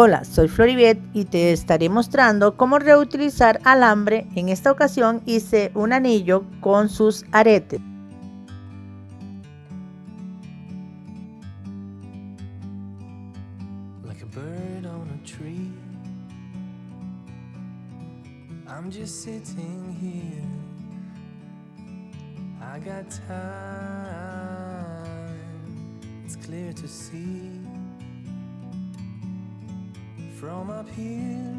Hola, soy Floribet y te estaré mostrando cómo reutilizar alambre. En esta ocasión hice un anillo con sus aretes. I'm just sitting here. I got time. It's clear to see from up here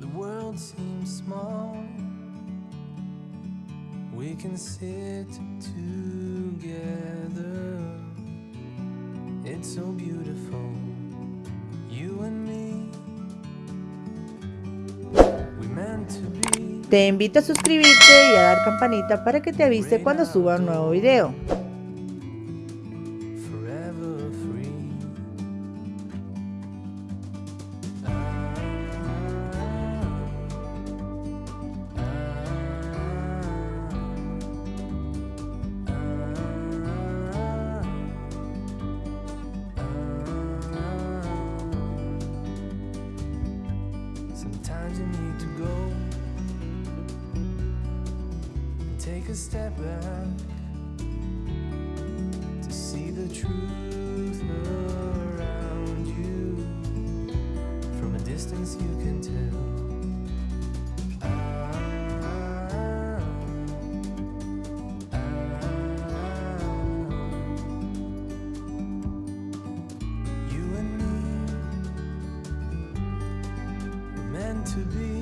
The world seems small We can sit together It's so beautiful You and me We meant to be Te invito a suscribirte y a dar campanita para que te avise cuando suba un nuevo video. a step back to see the truth around you. From a distance, you can tell. you and me were meant to be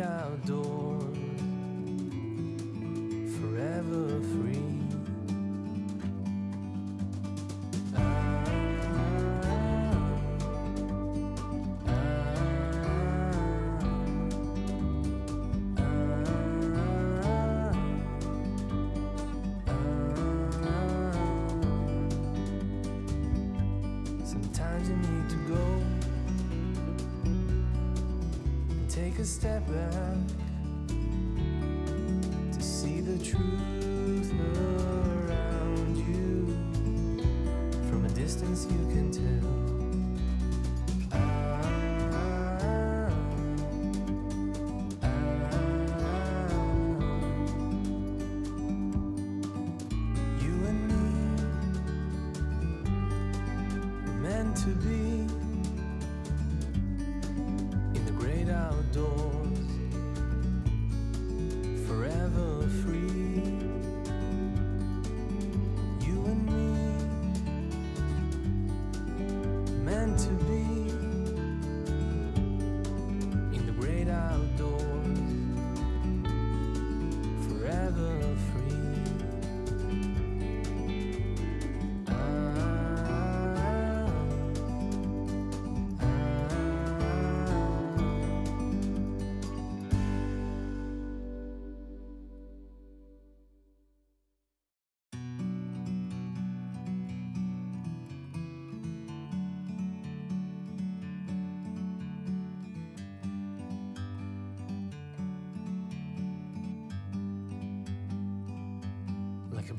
outdoors, forever free. take a step back to see the truth around you. From a distance, you can tell. Ah, ah, ah, you and me, meant to be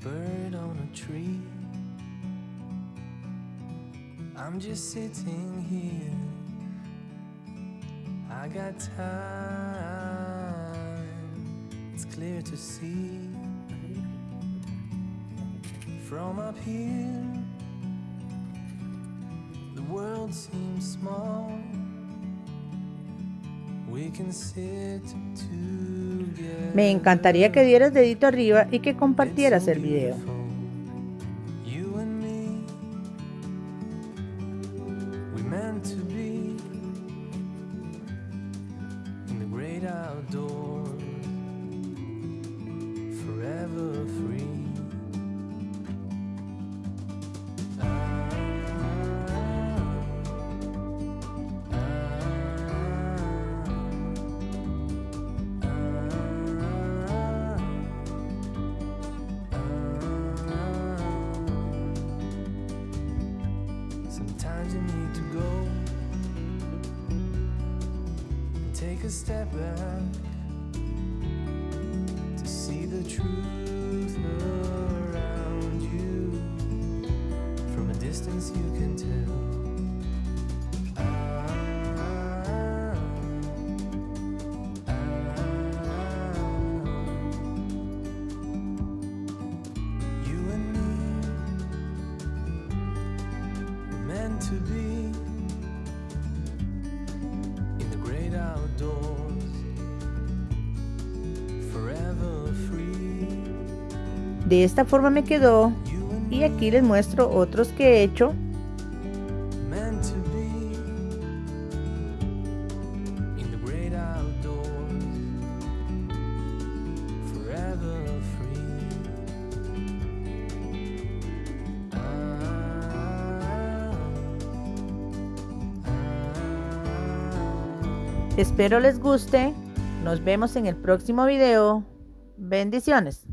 bird on a tree I'm just sitting here I got time It's clear to see From up here The world seems small Me encantaría que dieras dedito arriba y que compartieras el video. Sometimes you need to go and take a step back to see the truth around you. From a distance, you can tell. De esta forma me quedó y aquí les muestro otros que he hecho Espero les guste. Nos vemos en el próximo video. Bendiciones.